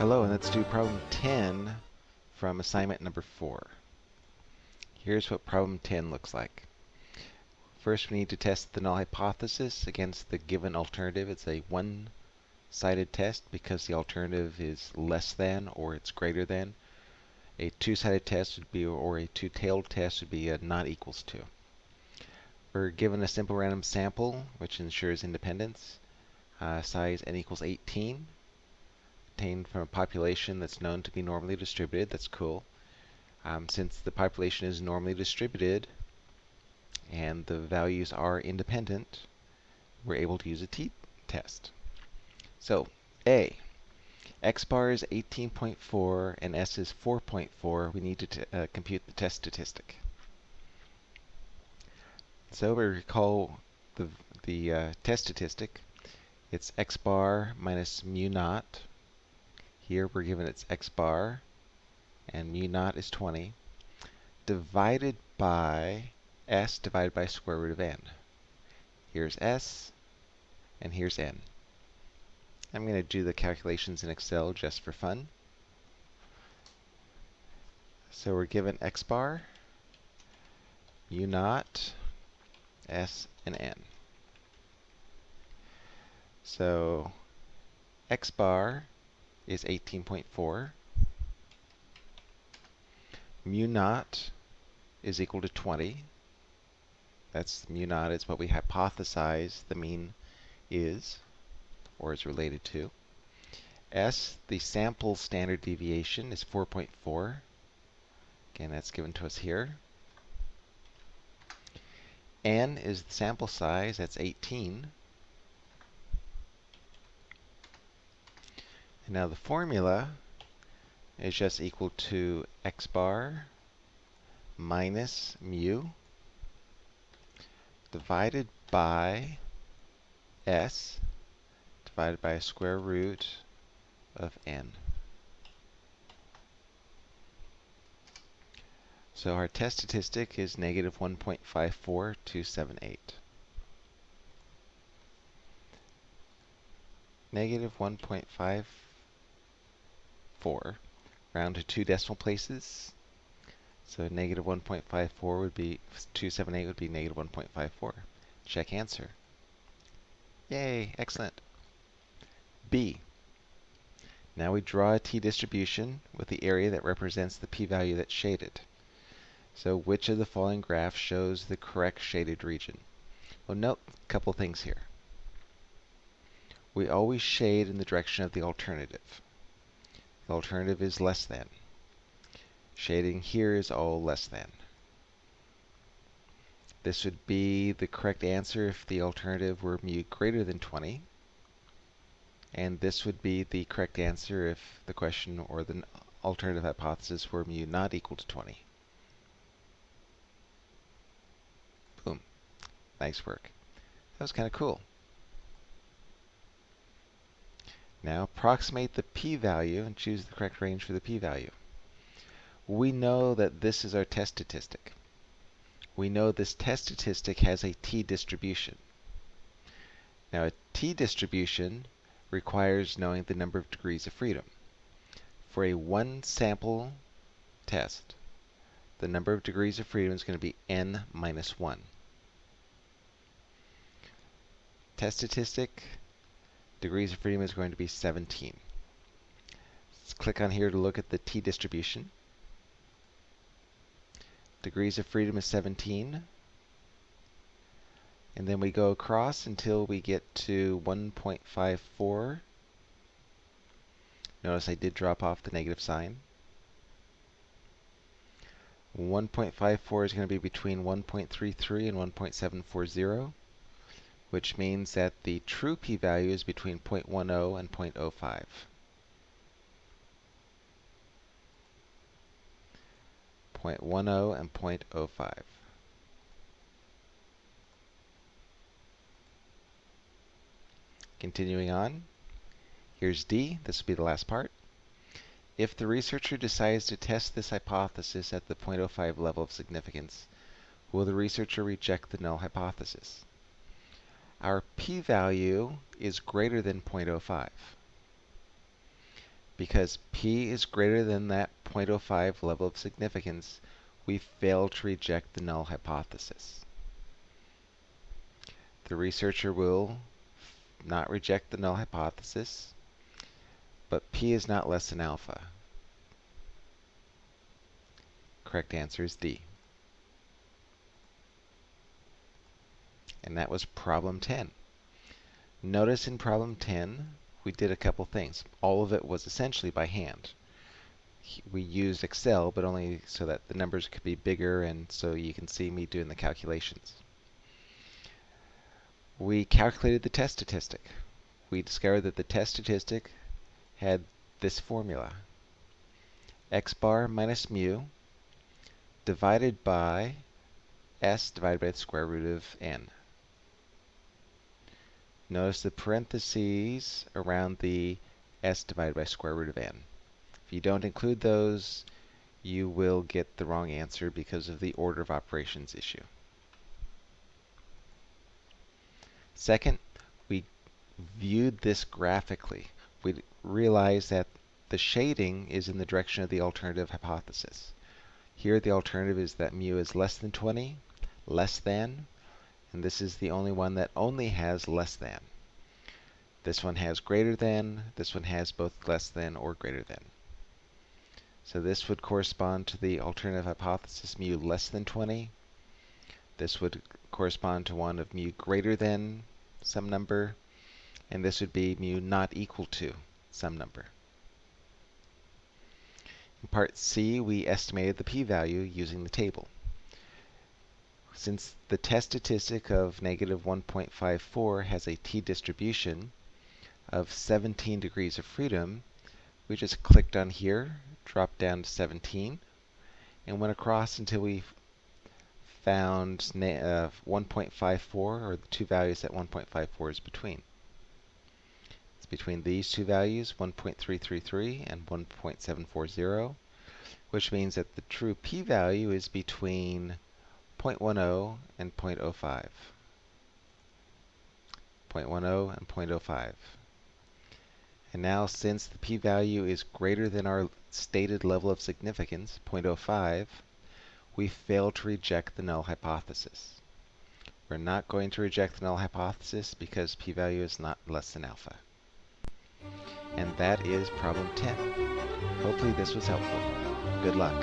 Hello, and let's do problem 10 from assignment number 4. Here's what problem 10 looks like. First, we need to test the null hypothesis against the given alternative. It's a one-sided test because the alternative is less than or it's greater than. A two-sided test would be, or a two-tailed test would be a not equals to. We're given a simple random sample, which ensures independence. Uh, size n equals 18 obtained from a population that's known to be normally distributed. That's cool. Um, since the population is normally distributed and the values are independent, we're able to use a t-test. So, A, x bar is 18.4 and s is 4.4. We need to uh, compute the test statistic. So we recall the, the uh, test statistic. It's x bar minus mu naught here we're given its x bar, and mu naught is 20, divided by s divided by square root of n. Here's s, and here's n. I'm going to do the calculations in Excel just for fun. So we're given x bar, mu naught, s, and n. So x bar is 18.4. Mu naught is equal to 20. That's mu naught is what we hypothesize the mean is, or is related to. S, the sample standard deviation, is 4.4. Again, that's given to us here. N is the sample size, that's 18. Now the formula is just equal to x bar minus mu divided by s divided by a square root of n. So our test statistic is negative 1.54278. Negative 1.5 4, round to two decimal places. So negative 1.54 would be, 278 would be negative 1.54. Check answer. Yay, excellent. B. Now we draw a t-distribution with the area that represents the p-value that's shaded. So which of the following graphs shows the correct shaded region? Well, note a couple things here. We always shade in the direction of the alternative. The alternative is less than. Shading here is all less than. This would be the correct answer if the alternative were mu greater than 20. And this would be the correct answer if the question or the alternative hypothesis were mu not equal to 20. Boom. Nice work. That was kind of cool. Now approximate the p-value and choose the correct range for the p-value. We know that this is our test statistic. We know this test statistic has a t-distribution. Now a t-distribution requires knowing the number of degrees of freedom. For a one sample test, the number of degrees of freedom is going to be n minus 1. Test statistic degrees of freedom is going to be 17. Let's click on here to look at the t-distribution. Degrees of freedom is 17. And then we go across until we get to 1.54. Notice I did drop off the negative sign. 1.54 is going to be between 1.33 and 1.740 which means that the true p-value is between 0.10 and 0.05. 0.10 and 0.05. Continuing on, here's D. This will be the last part. If the researcher decides to test this hypothesis at the 0.05 level of significance, will the researcher reject the null hypothesis? Our p-value is greater than 0.05. Because p is greater than that 0.05 level of significance, we fail to reject the null hypothesis. The researcher will not reject the null hypothesis, but p is not less than alpha. Correct answer is D. And that was problem 10. Notice in problem 10, we did a couple things. All of it was essentially by hand. We used Excel, but only so that the numbers could be bigger and so you can see me doing the calculations. We calculated the test statistic. We discovered that the test statistic had this formula. x bar minus mu divided by s divided by the square root of n. Notice the parentheses around the s divided by square root of n. If you don't include those, you will get the wrong answer because of the order of operations issue. Second, we viewed this graphically. We realized that the shading is in the direction of the alternative hypothesis. Here the alternative is that mu is less than 20, less than, and this is the only one that only has less than. This one has greater than, this one has both less than or greater than. So this would correspond to the alternative hypothesis mu less than 20. This would correspond to one of mu greater than some number, and this would be mu not equal to some number. In part C, we estimated the p-value using the table. Since the test statistic of negative 1.54 has a t-distribution of 17 degrees of freedom, we just clicked on here, dropped down to 17, and went across until we found uh, 1.54, or the two values that 1.54 is between. It's between these two values, 1.333 and 1.740, which means that the true p-value is between 0.10 and 0.05. 0.10 and 0.05. And now since the p-value is greater than our stated level of significance, 0.05, we fail to reject the null hypothesis. We're not going to reject the null hypothesis because p-value is not less than alpha. And that is problem 10. Hopefully this was helpful. Good luck.